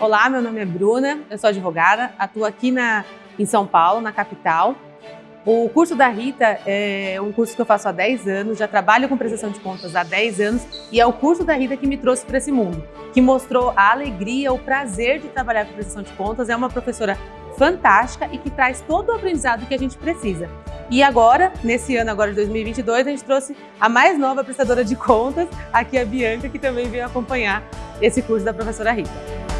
Olá, meu nome é Bruna, eu sou advogada, atuo aqui na, em São Paulo, na capital. O curso da Rita é um curso que eu faço há 10 anos, já trabalho com prestação de contas há 10 anos e é o curso da Rita que me trouxe para esse mundo, que mostrou a alegria, o prazer de trabalhar com prestação de contas. É uma professora fantástica e que traz todo o aprendizado que a gente precisa. E agora, nesse ano agora de 2022, a gente trouxe a mais nova prestadora de contas, aqui a Bianca, que também veio acompanhar esse curso da professora Rita.